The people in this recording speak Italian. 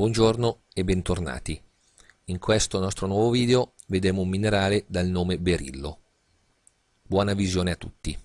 Buongiorno e bentornati. In questo nostro nuovo video vedremo un minerale dal nome berillo. Buona visione a tutti.